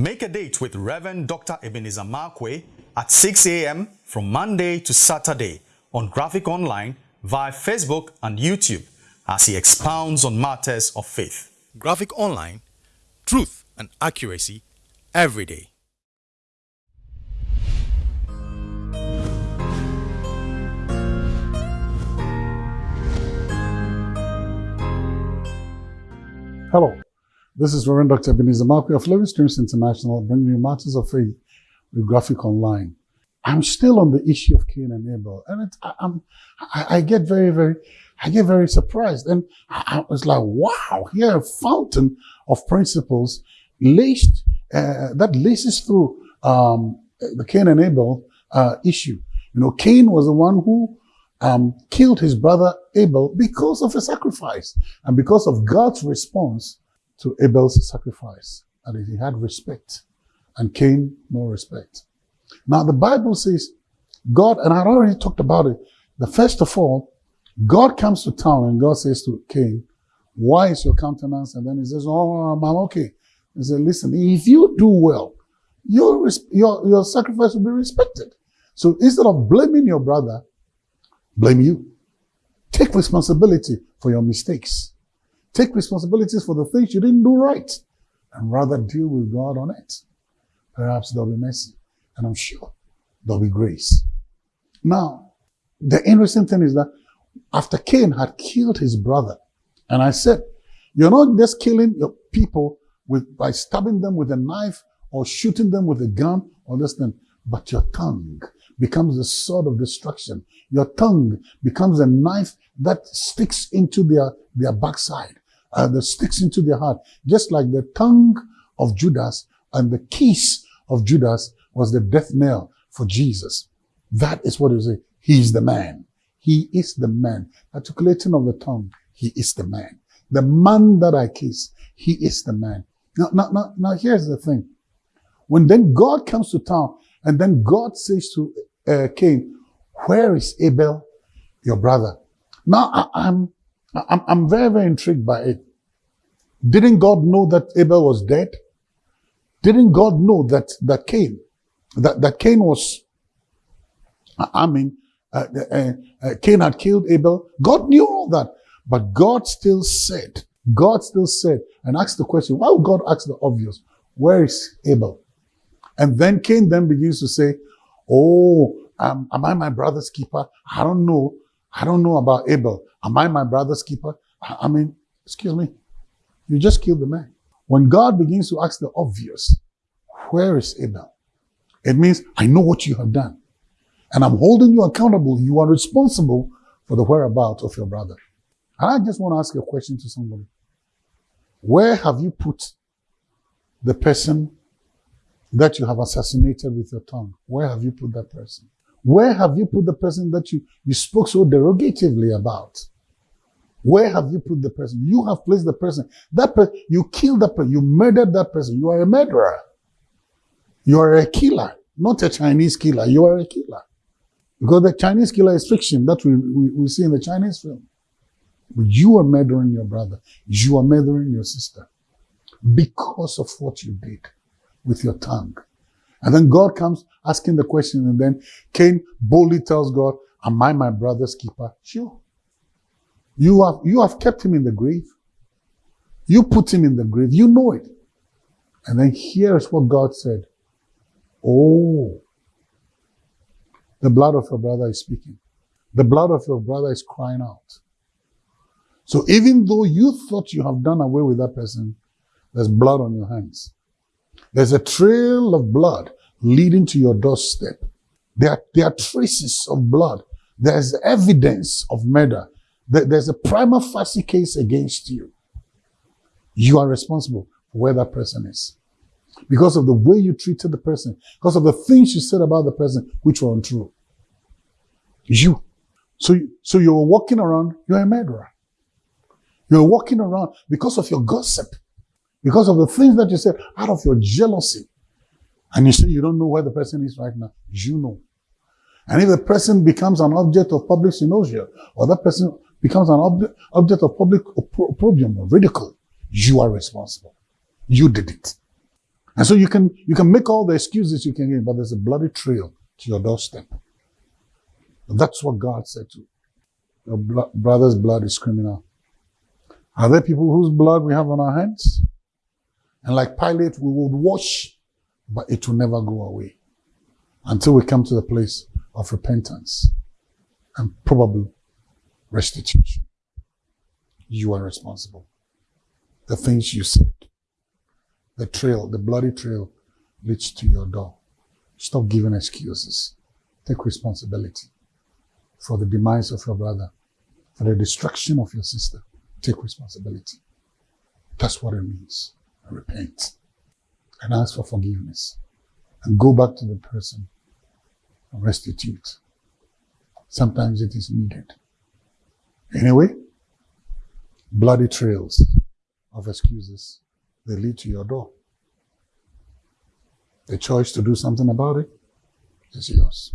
Make a date with Reverend Dr. Ebenezer Markwei at 6 a.m. from Monday to Saturday on Graphic Online via Facebook and YouTube as he expounds on matters of faith. Graphic Online, truth and accuracy every day. Hello, this is Reverend Dr. Ebenezer Markwei of Living Streams International, bringing you matters of faith with Graphic Online. I'm still on the issue of Cain and Abel, and it, I, am I, I, get very, very, I get very surprised, and I, I was like, wow, here a fountain of principles laced uh, that laces through um, the Cain and Abel uh, issue. You know, Cain was the one who um, killed his brother Abel because of a sacrifice and because of God's response to Abel's sacrifice. And he had respect and Cain no respect. Now the Bible says God, and I already talked about it, the first of all, God comes to town and God says to Cain, why is your countenance? And then he says, oh, I'm okay. He said, listen, if you do well, your, your, your sacrifice will be respected. So instead of blaming your brother, blame you. Take responsibility for your mistakes. Take responsibilities for the things you didn't do right and rather deal with God on it. Perhaps there'll be mercy and I'm sure there'll be grace. Now, the interesting thing is that after Cain had killed his brother, and I said, you're not just killing your people with, by stabbing them with a knife or shooting them with a gun or this thing, but your tongue becomes the sword of destruction. Your tongue becomes a knife that sticks into their, their backside, uh, that sticks into their heart. Just like the tongue of Judas and the kiss of Judas was the death knell for Jesus. That is what. He is the man. He is the man. Articulating of the tongue. He is the man. The man that I kiss. He is the man. Now, now, now, now here's the thing. When then God comes to town and then God says to uh, Cain, where is Abel, your brother? Now I, I'm, I'm, I'm very, very intrigued by it. Didn't God know that Abel was dead? Didn't God know that, that Cain, that, that Cain was, I mean, uh, uh, uh, Cain had killed Abel. God knew all that. But God still said, God still said, and asked the question, why would God ask the obvious? Where is Abel? And then Cain then begins to say, Oh, um, am I my brother's keeper? I don't know. I don't know about Abel. Am I my brother's keeper? I, mean, excuse me. You just killed the man. When God begins to ask the obvious, where is Abel? It means, I know what you have done. And I'm holding you accountable. You are responsible for the whereabouts of your brother. I just want to ask a question to somebody. Where have you put the person that you have assassinated with your tongue? Where have you put that person? Where have you put the person that you, you spoke so derogatively about? Where have you put the person? You have placed the person. That you killed that person. You murdered that person. You are a murderer. You are a killer, not a Chinese killer. You are a killer. Because the Chinese killer is fiction that we, we, we see in the Chinese film. But you are murdering your brother. You are murdering your sister because of what you did with your tongue. And then God comes asking the question, and then Cain boldly tells God, Am I my brother's keeper? Sure. You have, you have kept him in the grave. You put him in the grave. You know it. And then here's what God said. Oh, the blood of your brother is speaking. The blood of your brother is crying out. So even though you thought you have done away with that person, there's blood on your hands. There's a trail of blood leading to your doorstep. There are, there are traces of blood. There's evidence of murder. There's a prima facie case against you. You are responsible for where that person is. Because of the way you treated the person, because of the things you said about the person, which were untrue. You. So, so you're walking around, you're a murderer. You're walking around because of your gossip. Because of the things that you said out of your jealousy. And you say you don't know where the person is right now. You know. And if the person becomes an object of public cynosure, or that person becomes an ob object of public opprobrium or ridicule, you are responsible. You did it. And so you can you can make all the excuses you can give, but there's a bloody trail to your doorstep. That's what God said to your blo- brother's blood is criminal. Are there people whose blood we have on our hands? And like Pilate, we would wash, but it will never go away until we come to the place of repentance and probably restitution. You are responsible. The things you said, the trail, the bloody trail leads to your door. Stop giving excuses. Take responsibility for the demise of your brother, for the destruction of your sister. Take responsibility. That's what it means. Repent and ask for forgiveness and go back to the person and restitute. Sometimes it is needed. Anyway, bloody trails of excuses, they lead to your door. The choice to do something about it is yours.